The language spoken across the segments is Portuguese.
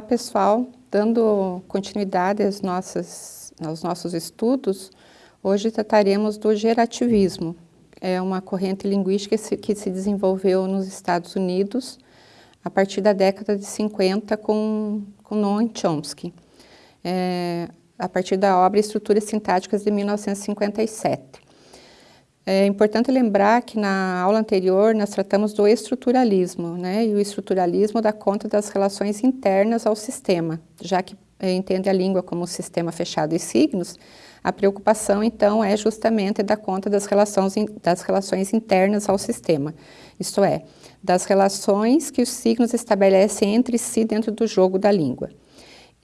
Olá pessoal, dando continuidade às nossas, aos nossos estudos, hoje trataremos do gerativismo. É uma corrente linguística que se, que se desenvolveu nos Estados Unidos a partir da década de 50 com, com Noam Chomsky, é, a partir da obra Estruturas Sintáticas de 1957. É importante lembrar que na aula anterior nós tratamos do estruturalismo, né? E o estruturalismo dá conta das relações internas ao sistema, já que é, entende a língua como um sistema fechado de signos, a preocupação então é justamente dar conta das relações, das relações internas ao sistema, isto é, das relações que os signos estabelecem entre si dentro do jogo da língua.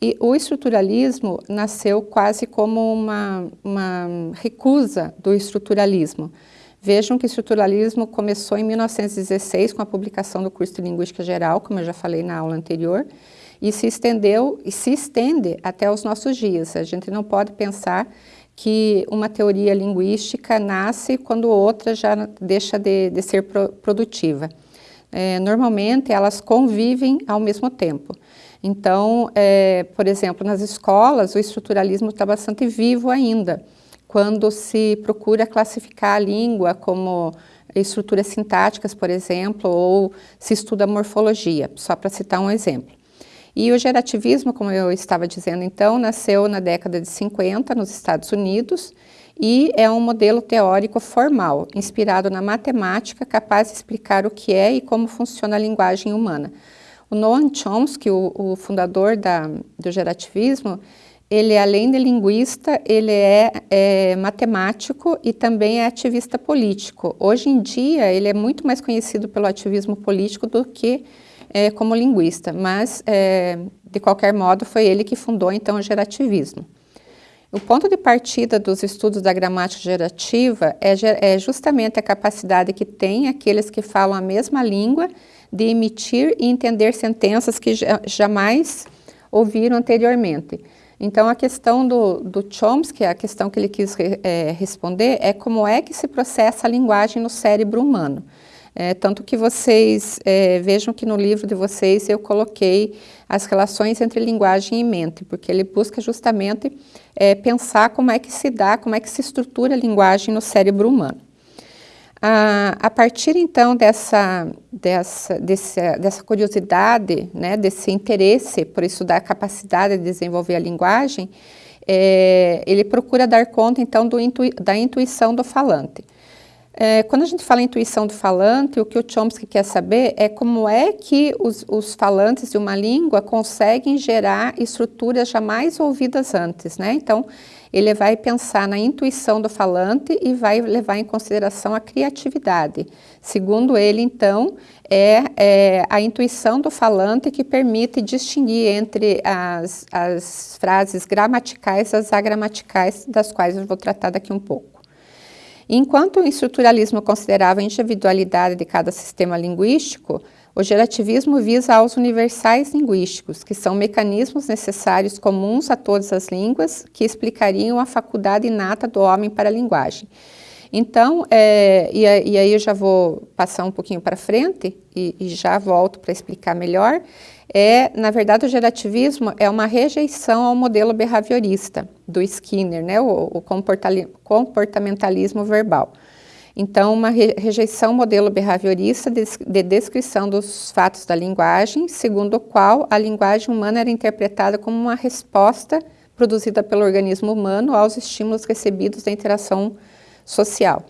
E o estruturalismo nasceu quase como uma, uma recusa do estruturalismo. Vejam que o estruturalismo começou em 1916 com a publicação do curso de Linguística Geral, como eu já falei na aula anterior, e se estendeu e se estende até os nossos dias. A gente não pode pensar que uma teoria linguística nasce quando outra já deixa de, de ser produtiva. É, normalmente elas convivem ao mesmo tempo. Então, é, por exemplo, nas escolas, o estruturalismo está bastante vivo ainda, quando se procura classificar a língua como estruturas sintáticas, por exemplo, ou se estuda morfologia, só para citar um exemplo. E o gerativismo, como eu estava dizendo então, nasceu na década de 50 nos Estados Unidos e é um modelo teórico formal, inspirado na matemática, capaz de explicar o que é e como funciona a linguagem humana. O Noam Chomsky, o, o fundador da, do gerativismo, ele além de linguista, ele é, é, matemático e também é ativista político. Hoje em dia, ele é muito mais conhecido pelo ativismo político do que é, como linguista, mas, é, de qualquer modo, foi ele que fundou, então, o gerativismo. O ponto de partida dos estudos da gramática gerativa é, é justamente a capacidade que tem aqueles que falam a mesma língua de emitir e entender sentenças que jamais ouviram anteriormente. Então, a questão do, do Chomsky, a questão que ele quis é, responder, é como é que se processa a linguagem no cérebro humano. É, tanto que vocês é, vejam que no livro de vocês eu coloquei as relações entre linguagem e mente, porque ele busca justamente é, pensar como é que se dá, como é que se estrutura a linguagem no cérebro humano. A, a partir então dessa, dessa, desse, dessa curiosidade, né, desse interesse por estudar a capacidade de desenvolver a linguagem, é, ele procura dar conta então do da intuição do falante. É, quando a gente fala em intuição do falante, o que o Chomsky quer saber é como é que os, os, falantes de uma língua conseguem gerar estruturas jamais ouvidas antes, né? Então, ele vai pensar na intuição do falante e vai levar em consideração a criatividade. Segundo ele, então, é, é a intuição do falante que permite distinguir entre as, as frases gramaticais e as agramaticais, das quais eu vou tratar daqui um pouco. Enquanto o estruturalismo considerava a individualidade de cada sistema linguístico, o gerativismo visa aos universais linguísticos, que são mecanismos necessários comuns a todas as línguas que explicariam a faculdade inata do homem para a linguagem. Então, é, e, e, aí eu já vou passar um pouquinho para frente e, e já volto para explicar melhor, é, na verdade, o gerativismo é uma rejeição ao modelo behaviorista do Skinner, né, o, o comportamentalismo verbal. Então, uma re rejeição modelo behaviorista de, de, descrição dos fatos da linguagem, segundo o qual a linguagem humana era interpretada como uma resposta produzida pelo organismo humano aos estímulos recebidos da interação social.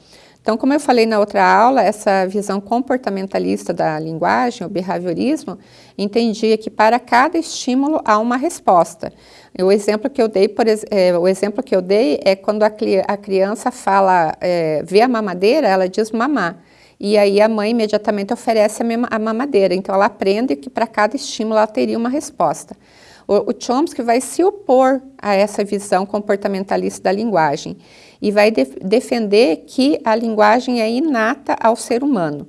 Então, como eu falei na outra aula, essa visão comportamentalista da linguagem, o behaviorismo, entendia que para cada estímulo há uma resposta. O exemplo que eu dei, por, é, o exemplo que eu dei é quando a, a criança fala, é, vê a mamadeira, ela diz mamar. E aí a mãe imediatamente oferece a, a mamadeira. Então ela aprende que para cada estímulo ela teria uma resposta. O, o Chomsky vai se opor a essa visão comportamentalista da linguagem e vai de, defender que a linguagem é inata ao ser humano.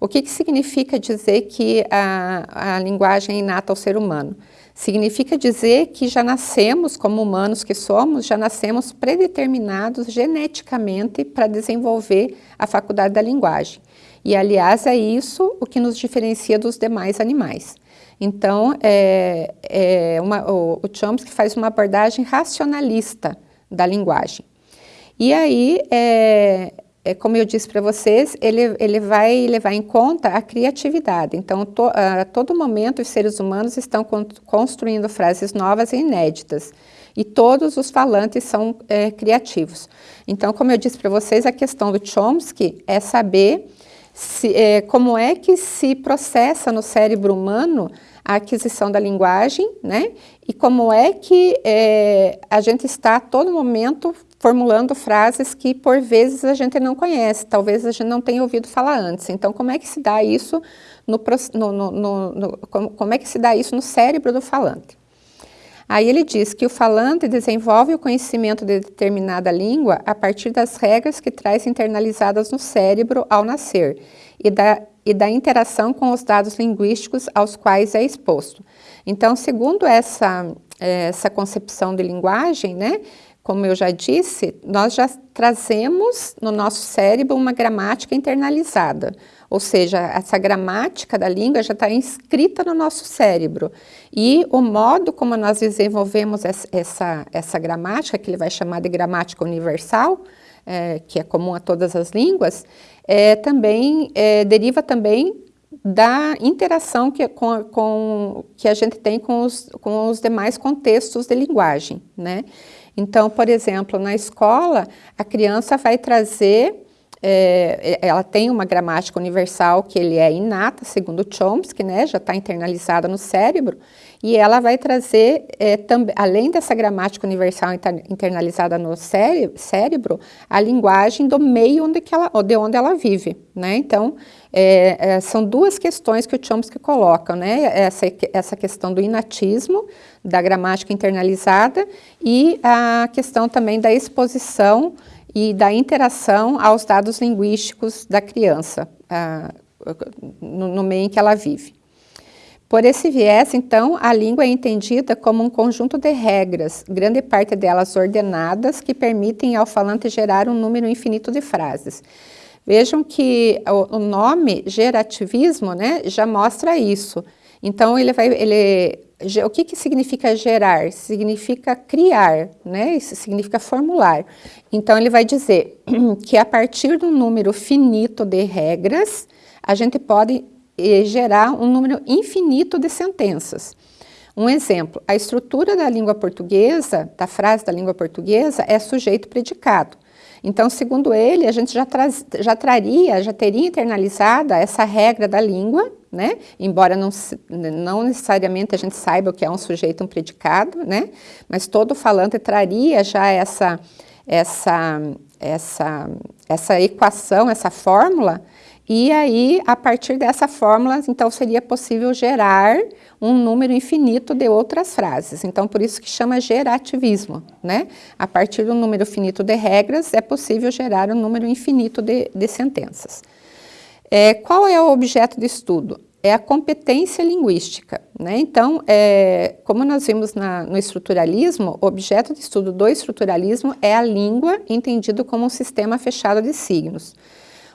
O que, que significa dizer que a, a linguagem é inata ao ser humano? Significa dizer que já nascemos, como humanos que somos, já nascemos predeterminados geneticamente para desenvolver a faculdade da linguagem. E, aliás, é isso o que nos diferencia dos demais animais. Então, é, é uma, o, o Chomsky faz uma abordagem racionalista da linguagem. E aí, é, é como eu disse para vocês, ele, ele vai levar em conta a criatividade. Então, to, a todo momento, os seres humanos estão con construindo frases novas e inéditas. E todos os falantes são é, criativos. Então, como eu disse para vocês, a questão do Chomsky é saber se, é, como é que se processa no cérebro humano a aquisição da linguagem, né? E como é que é, a gente está a todo momento formulando frases que por vezes a gente não conhece, talvez a gente não tenha ouvido falar antes. Então, como é que se dá isso no, no, no, no como, como é que se dá isso no cérebro do falante? Aí ele diz que o falante desenvolve o conhecimento de determinada língua a partir das regras que traz internalizadas no cérebro ao nascer e da, e da interação com os dados linguísticos aos quais é exposto. Então, segundo essa, essa concepção de linguagem, né, como eu já disse, nós já trazemos no nosso cérebro uma gramática internalizada, ou seja, essa gramática da língua já está inscrita no nosso cérebro. E o modo como nós desenvolvemos essa, essa gramática, que ele vai chamar de gramática universal, é, que é comum a todas as línguas, é, também é, deriva também da interação que, com, com, que a gente tem com os, com os demais contextos de linguagem, né? Então, por exemplo, na escola, a criança vai trazer é, ela tem uma gramática universal que ele é inata, segundo Chomsky, né, já está internalizada no cérebro, e ela vai trazer, é, além dessa gramática universal internalizada no cérebro, a linguagem do meio onde ela, de onde ela vive. Né? Então, é, é, são duas questões que o Chomsky coloca, né? essa, essa questão do inatismo, da gramática internalizada, e a questão também da exposição e da interação aos dados linguísticos da criança, no, no meio em que ela vive. Por esse viés, então, a língua é entendida como um conjunto de regras, grande parte delas ordenadas, que permitem ao falante gerar um número infinito de frases. Vejam que o, nome gerativismo né, já mostra isso. Então, ele vai, ele, o que, que significa gerar? Significa criar, né? Isso significa formular. Então, ele vai dizer que a partir de um número finito de regras, a gente pode eh, gerar um número infinito de sentenças. Um exemplo, a estrutura da língua portuguesa, da frase da língua portuguesa, é sujeito-predicado. Então, segundo ele, a gente já, já traria, já teria internalizada essa regra da língua, né? Embora não, não necessariamente a gente saiba o que é um sujeito, um predicado, né? Mas todo falante traria já essa, essa, essa, essa equação, essa fórmula, e aí, a partir dessa fórmula, então seria possível gerar um número infinito de outras frases. Então, por isso que chama gerativismo, né? A partir do número finito de regras, é possível gerar um número infinito de, de sentenças. É, qual é o objeto de estudo? É a competência linguística. Né? Então, é, como nós vimos na, no estruturalismo, o objeto de estudo do estruturalismo é a língua entendido como um sistema fechado de signos.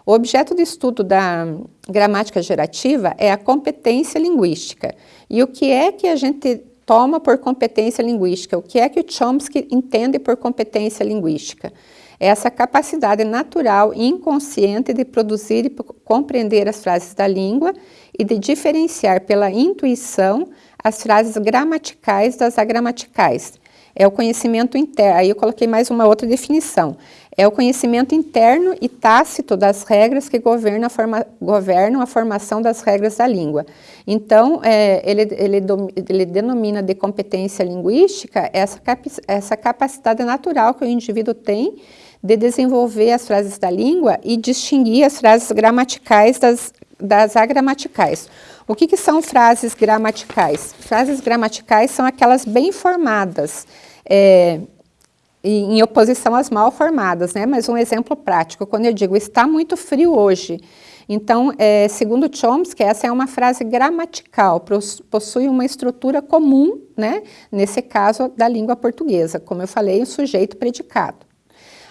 O objeto de estudo da gramática gerativa é a competência linguística. E o que é que a gente toma por competência linguística? O que é que o Chomsky entende por competência linguística? É essa capacidade natural e inconsciente de produzir e compreender as frases da língua e de diferenciar pela intuição as frases gramaticais das agramaticais. É o conhecimento interno, aí eu coloquei mais uma outra definição, é o conhecimento interno e tácito das regras que governam a, forma, governam a formação das regras da língua. Então, é, ele, ele, ele, denomina de competência linguística essa, essa capacidade natural que o indivíduo tem de desenvolver as frases da língua e distinguir as frases gramaticais das, das agramaticais. O que, que são frases gramaticais? Frases gramaticais são aquelas bem formadas, é, em oposição às mal formadas, né? Mas um exemplo prático, quando eu digo está muito frio hoje, então, é, segundo Chomsky, essa é uma frase gramatical, possui uma estrutura comum, né? Nesse caso, da língua portuguesa, como eu falei, o sujeito predicado.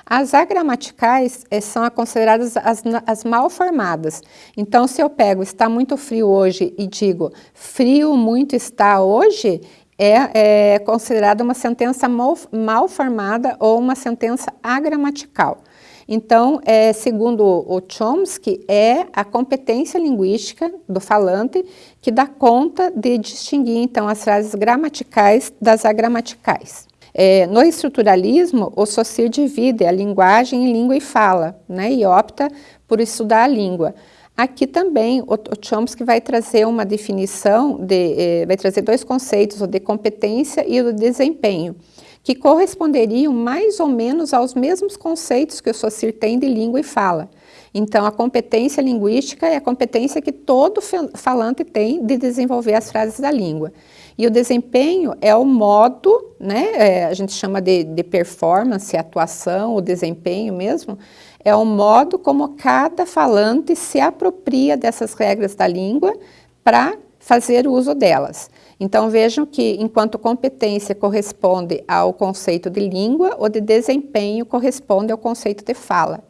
As agramaticais eh, são consideradas as, as mal formadas. Então, se eu pego está muito frio hoje e digo frio muito está hoje, é, é considerada uma sentença mal, mal formada ou uma sentença agramatical. Então, é, segundo o Chomsky, é a competência linguística do falante que dá conta de distinguir, então, as frases gramaticais das agramaticais. É, no estruturalismo, o Saussure divide a linguagem em língua e fala, né, e opta por estudar a língua. Aqui também o, Chomsky vai trazer uma definição, de, eh, vai trazer dois conceitos, o de competência e o de desempenho que corresponderiam mais ou menos aos mesmos conceitos que o Saussure tem de língua e fala. Então, a competência linguística é a competência que todo falante tem de desenvolver as frases da língua. E o desempenho é o modo, né, é, a gente chama de, de performance, atuação, o desempenho mesmo, é o modo como cada falante se apropria dessas regras da língua para fazer uso delas. Então vejam que enquanto competência corresponde ao conceito de língua, o de desempenho corresponde ao conceito de fala.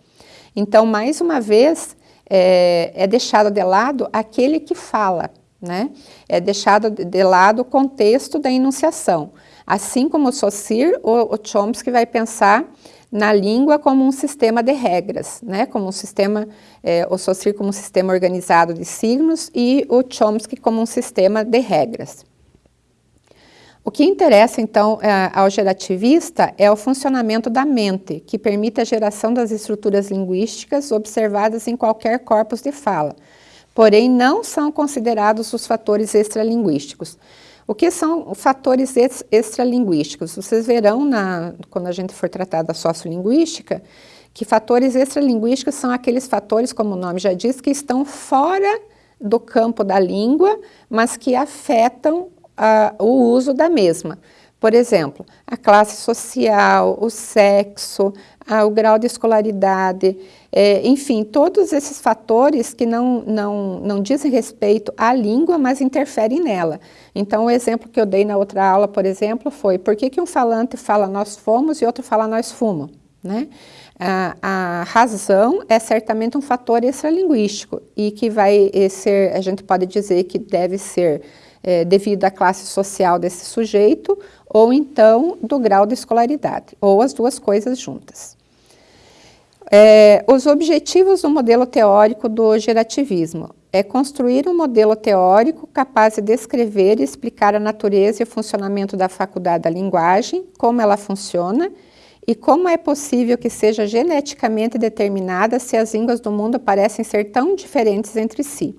Então, mais uma vez, é, é deixado de lado aquele que fala, né? É deixado de lado o contexto da enunciação. Assim como o Saussure, o, o Chomsky vai pensar na língua como um sistema de regras, né? como um sistema, é, o Saussure como um sistema organizado de signos e o Chomsky como um sistema de regras. O que interessa, então, é, ao gerativista é o funcionamento da mente, que permite a geração das estruturas linguísticas observadas em qualquer corpus de fala, porém não são considerados os fatores extralinguísticos. O que são fatores extralinguísticos? Vocês verão, na, quando a gente for tratar da sociolinguística, que fatores extralinguísticos são aqueles fatores, como o nome já diz, que estão fora do campo da língua, mas que afetam o uso da mesma. Por exemplo, a classe social, o sexo, o grau de escolaridade, é, enfim, todos esses fatores que não, não, não dizem respeito à língua, mas interferem nela. Então, o exemplo que eu dei na outra aula, por exemplo, foi por que, que um falante fala nós fomos e outro fala nós fumo? Né? A, a, razão é certamente um fator extralinguístico e que vai ser, a gente pode dizer que deve ser é, devido à classe social desse sujeito, ou então do grau de escolaridade, ou as duas coisas juntas. É, os objetivos do modelo teórico do gerativismo é construir um modelo teórico capaz de descrever e explicar a natureza e o funcionamento da faculdade da linguagem, como ela funciona e como é possível que seja geneticamente determinada se as línguas do mundo parecem ser tão diferentes entre si.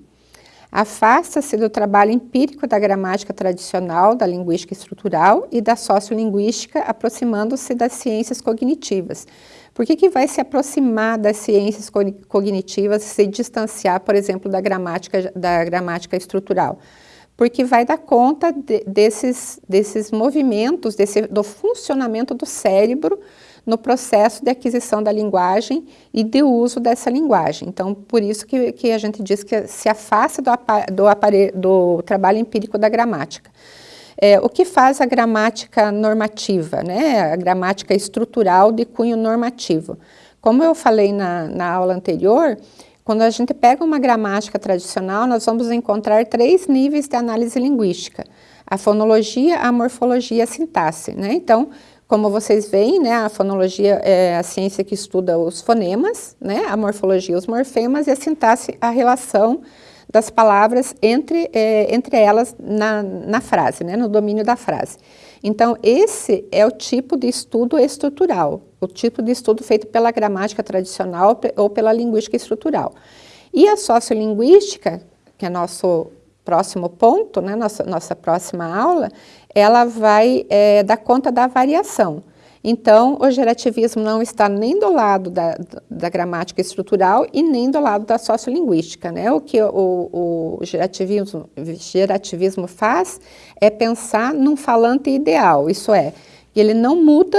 Afasta-se do trabalho empírico da gramática tradicional, da linguística estrutural e da sociolinguística, aproximando-se das ciências cognitivas. Por que, que vai se aproximar das ciências cognitivas se distanciar, por exemplo, da gramática, da gramática estrutural? Porque vai dar conta de, desses, desses movimentos, desse, do funcionamento do cérebro no processo de aquisição da linguagem e de uso dessa linguagem. Então, por isso que, que a gente diz que se afasta do, do, do trabalho empírico da gramática. É, o que faz a gramática normativa, né? a gramática estrutural de cunho normativo? Como eu falei na, na aula anterior, quando a gente pega uma gramática tradicional, nós vamos encontrar três níveis de análise linguística. A fonologia, a morfologia e a sintaxe. Né? Então, como vocês veem, né, a fonologia é a ciência que estuda os fonemas, né, a morfologia os morfemas e a sintaxe a relação das palavras entre, é, entre elas na, na frase, né, no domínio da frase. Então, esse é o tipo de estudo estrutural, o tipo de estudo feito pela gramática tradicional ou pela linguística estrutural. E a sociolinguística, que é nosso próximo ponto, né, nossa, nossa próxima aula, ela vai é, dar conta da variação. Então, o gerativismo não está nem do lado da, da gramática estrutural e nem do lado da sociolinguística. Né? O que o, o gerativismo, gerativismo faz é pensar num falante ideal, isso é, ele não muda,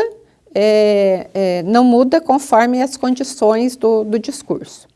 é, é, não muda conforme as condições do, do discurso.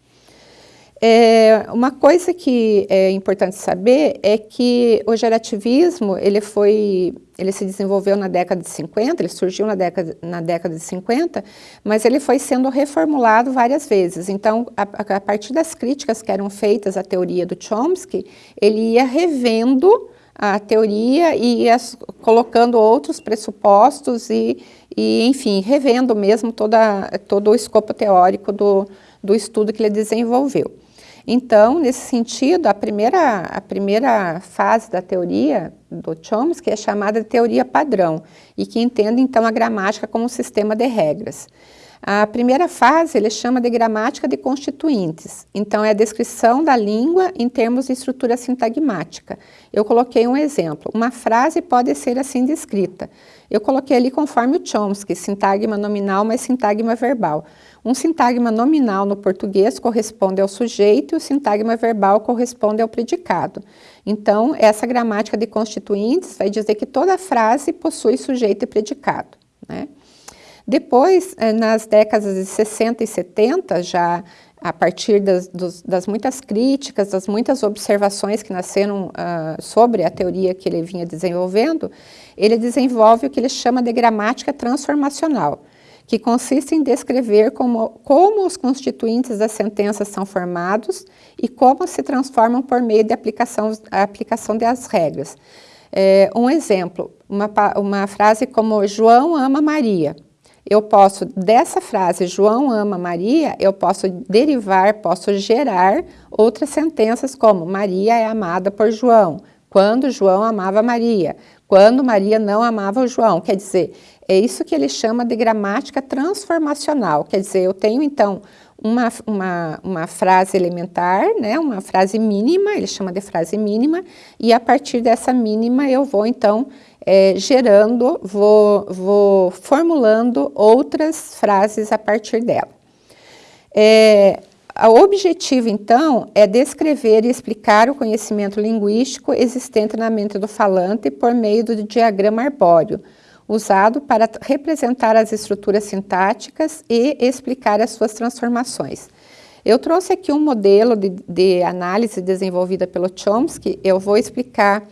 É, uma coisa que é importante saber é que o gerativismo, ele foi, ele se desenvolveu na década de 50, ele surgiu na década, na década de 50, mas ele foi sendo reformulado várias vezes. Então, a, a partir das críticas que eram feitas à teoria do Chomsky, ele ia revendo a teoria e ia colocando outros pressupostos e, e enfim, revendo mesmo toda, todo o escopo teórico do, do estudo que ele desenvolveu. Então, nesse sentido, a primeira, a primeira fase da teoria do Chomsky é chamada de teoria padrão e que entende, então, a gramática como um sistema de regras. A primeira fase ele chama de gramática de constituintes, então é a descrição da língua em termos de estrutura sintagmática. Eu coloquei um exemplo, uma frase pode ser assim descrita. Eu coloquei ali conforme o Chomsky, sintagma nominal mais sintagma verbal. Um sintagma nominal no português corresponde ao sujeito e o sintagma verbal corresponde ao predicado. Então, essa gramática de constituintes vai dizer que toda frase possui sujeito e predicado. Né? Depois, eh, nas décadas de 60 e 70, já a partir das, dos, das muitas críticas, das muitas observações que nasceram uh, sobre a teoria que ele vinha desenvolvendo, ele desenvolve o que ele chama de gramática transformacional, que consiste em descrever como, como os constituintes das sentenças são formados e como se transformam por meio da aplicação, aplicação das regras. É, um exemplo, uma, uma frase como João ama Maria eu posso, dessa frase, João ama Maria, eu posso derivar, posso gerar outras sentenças como Maria é amada por João, quando João amava Maria, quando Maria não amava o João. Quer dizer, é isso que ele chama de gramática transformacional. Quer dizer, eu tenho então uma, uma, uma frase elementar, né, uma frase mínima, ele chama de frase mínima, e a partir dessa mínima eu vou então é, gerando, vou, vou formulando outras frases a partir dela. É, o objetivo, então, é descrever e explicar o conhecimento linguístico existente na mente do falante por meio do diagrama arbóreo, usado para representar as estruturas sintáticas e explicar as suas transformações. Eu trouxe aqui um modelo de, de análise desenvolvida pelo Chomsky, eu vou explicar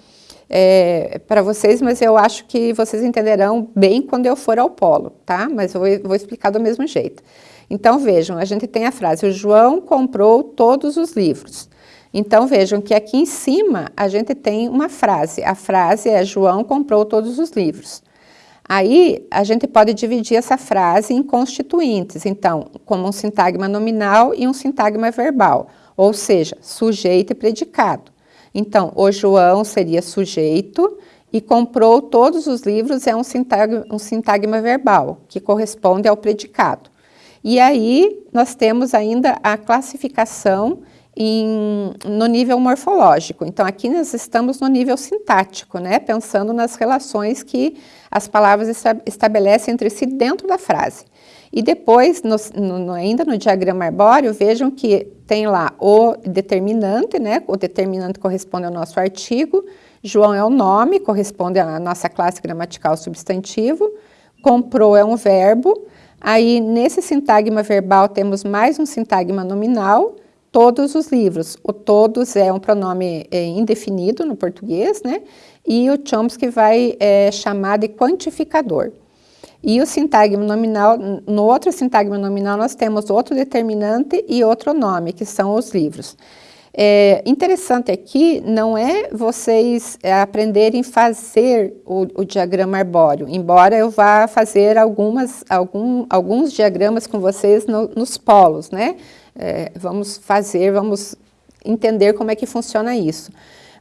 é, para vocês, mas eu acho que vocês entenderão bem quando eu for ao polo, tá? Mas eu vou, vou explicar do mesmo jeito. Então, vejam, a gente tem a frase, o João comprou todos os livros. Então, vejam que aqui em cima a gente tem uma frase. A frase é, João comprou todos os livros. Aí, a gente pode dividir essa frase em constituintes, então, como um sintagma nominal e um sintagma verbal, ou seja, sujeito e predicado. Então, o João seria sujeito e comprou todos os livros é um sintagma, um sintagma verbal, que corresponde ao predicado. E aí, nós temos ainda a classificação em, no nível morfológico. Então, aqui nós estamos no nível sintático, né? Pensando nas relações que as palavras estabelecem entre si dentro da frase. E depois, no, no, ainda no diagrama arbóreo, vejam que tem lá o determinante, né? O determinante corresponde ao nosso artigo, João é o nome, corresponde à nossa classe gramatical substantivo, comprou é um verbo, aí nesse sintagma verbal temos mais um sintagma nominal, todos os livros. O todos é um pronome é, indefinido no português, né? E o Chomsky vai é, chamar de quantificador. E o sintagma nominal, no outro sintagma nominal nós temos outro determinante e outro nome, que são os livros. É, interessante aqui não é vocês é, aprenderem a fazer o, o, diagrama arbóreo, embora eu vá fazer algumas, algum, alguns diagramas com vocês no, nos polos, né? É, vamos fazer, vamos entender como é que funciona isso.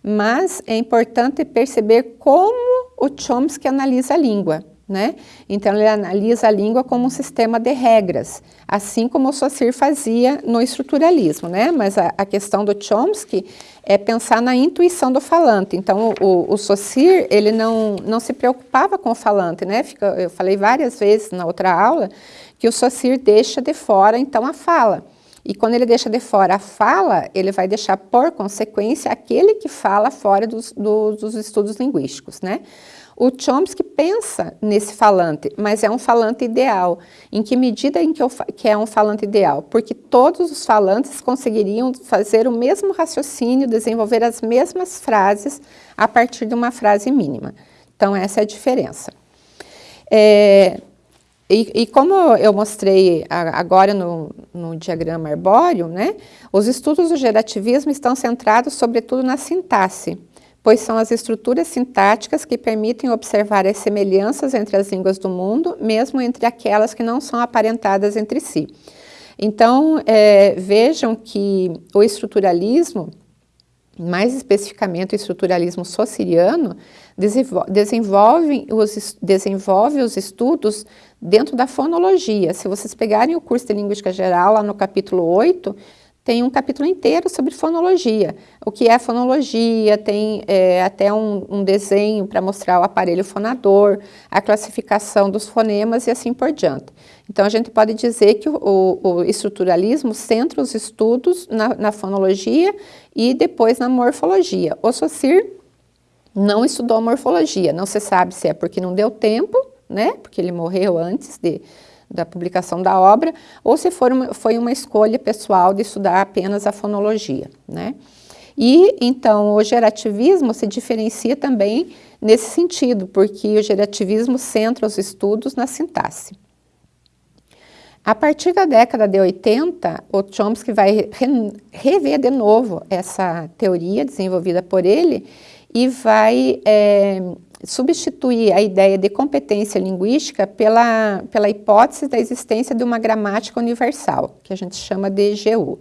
Mas é importante perceber como o Chomsky analisa a língua. Né? Então, ele analisa a língua como um sistema de regras, assim como o Saussure fazia no estruturalismo, né? Mas a, a questão do Chomsky é pensar na intuição do falante. Então, o, o Saussure, ele não, não se preocupava com o falante, né? Fica, eu falei várias vezes na outra aula que o Saussure deixa de fora, então, a fala. E quando ele deixa de fora a fala, ele vai deixar, por consequência, aquele que fala fora dos, dos, dos estudos linguísticos, né? O Chomsky pensa nesse falante, mas é um falante ideal. Em que medida em que, eu, que é um falante ideal? Porque todos os falantes conseguiriam fazer o mesmo raciocínio, desenvolver as mesmas frases a partir de uma frase mínima. Então, essa é a diferença. É, e, e, como eu mostrei agora no, no, diagrama arbóreo, né, os estudos do gerativismo estão centrados sobretudo na sintaxe, pois são as estruturas sintáticas que permitem observar as semelhanças entre as línguas do mundo, mesmo entre aquelas que não são aparentadas entre si. Então, é, vejam que o estruturalismo, mais especificamente o estruturalismo sociriano, desenvolve os, desenvolve os estudos dentro da fonologia. Se vocês pegarem o curso de Linguística Geral, lá no capítulo 8, tem um capítulo inteiro sobre fonologia. O que é fonologia, tem é, até um, um desenho para mostrar o aparelho fonador, a classificação dos fonemas e assim por diante. Então, a gente pode dizer que o, o estruturalismo centra os estudos na, na, fonologia e depois na morfologia. O Saussure não estudou morfologia, não se sabe se é porque não deu tempo, né, porque ele morreu antes de da publicação da obra, ou se for uma, foi uma escolha pessoal de estudar apenas a fonologia, né? E, então, o gerativismo se diferencia também nesse sentido, porque o gerativismo centra os estudos na sintaxe. A partir da década de 80, o Chomsky vai re rever de novo essa teoria desenvolvida por ele e vai é, substituir a ideia de competência linguística pela, pela hipótese da existência de uma gramática universal, que a gente chama de GU.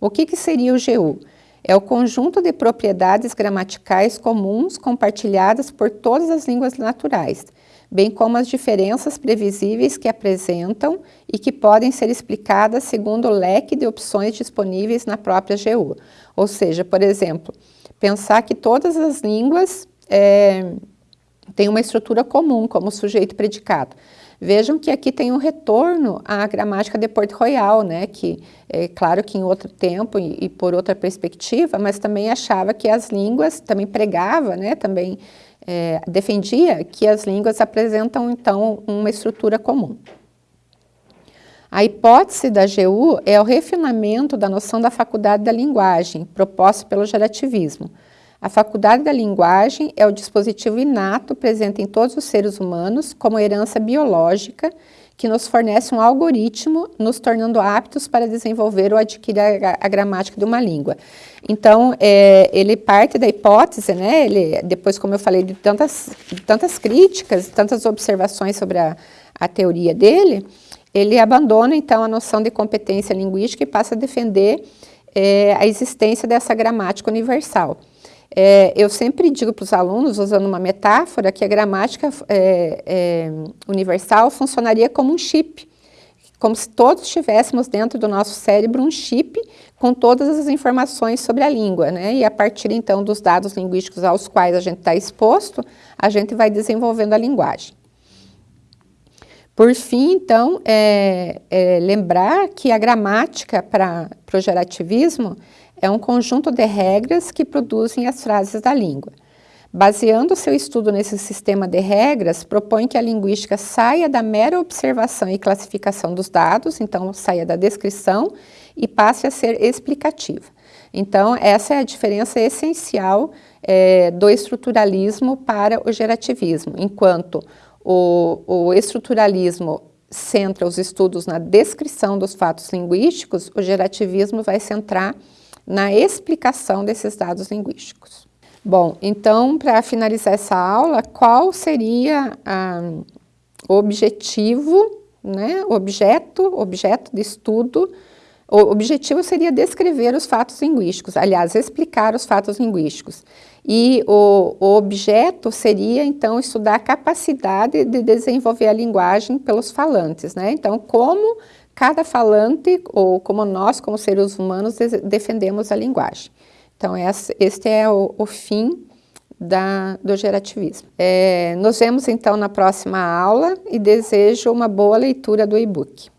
O que, que seria o GU? É o conjunto de propriedades gramaticais comuns compartilhadas por todas as línguas naturais, bem como as diferenças previsíveis que apresentam e que podem ser explicadas segundo o leque de opções disponíveis na própria GU. Ou seja, por exemplo, pensar que todas as línguas é, tem uma estrutura comum, como sujeito predicado. Vejam que aqui tem um retorno à gramática de Port Royal, né, que é claro que em outro tempo e, e, por outra perspectiva, mas também achava que as línguas, também pregava, né, também é, defendia que as línguas apresentam então uma estrutura comum. A hipótese da GU é o refinamento da noção da faculdade da linguagem, proposta pelo gerativismo, a faculdade da linguagem é o dispositivo inato presente em todos os seres humanos como herança biológica que nos fornece um algoritmo, nos tornando aptos para desenvolver ou adquirir a, a gramática de uma língua. Então, é, ele parte da hipótese, né, ele, depois, como eu falei, de tantas, de tantas críticas, tantas observações sobre a, a teoria dele, ele abandona, então, a noção de competência linguística e passa a defender é, a existência dessa gramática universal. É, eu sempre digo para os alunos, usando uma metáfora, que a gramática é, é, universal funcionaria como um chip, como se todos tivéssemos dentro do nosso cérebro um chip com todas as informações sobre a língua, né? E a partir então dos dados linguísticos aos quais a gente está exposto, a gente vai desenvolvendo a linguagem. Por fim, então, é, é lembrar que a gramática para o gerativismo é um conjunto de regras que produzem as frases da língua. Baseando seu estudo nesse sistema de regras, propõe que a linguística saia da mera observação e classificação dos dados, então saia da descrição e passe a ser explicativa. Então, essa é a diferença essencial é, do estruturalismo para o gerativismo, enquanto o, o estruturalismo centra os estudos na descrição dos fatos linguísticos, o gerativismo vai centrar na explicação desses dados linguísticos. Bom, então, para finalizar essa aula, qual seria ah, o objetivo, né, objeto, objeto de estudo, o objetivo seria descrever os fatos linguísticos, aliás, explicar os fatos linguísticos. E o, o, objeto seria, então, estudar a capacidade de desenvolver a linguagem pelos falantes, né? Então, como cada falante, ou como nós, como seres humanos, defendemos a linguagem. Então, este é o, o fim da, do gerativismo. É, nos vemos, então, na próxima aula e desejo uma boa leitura do e-book.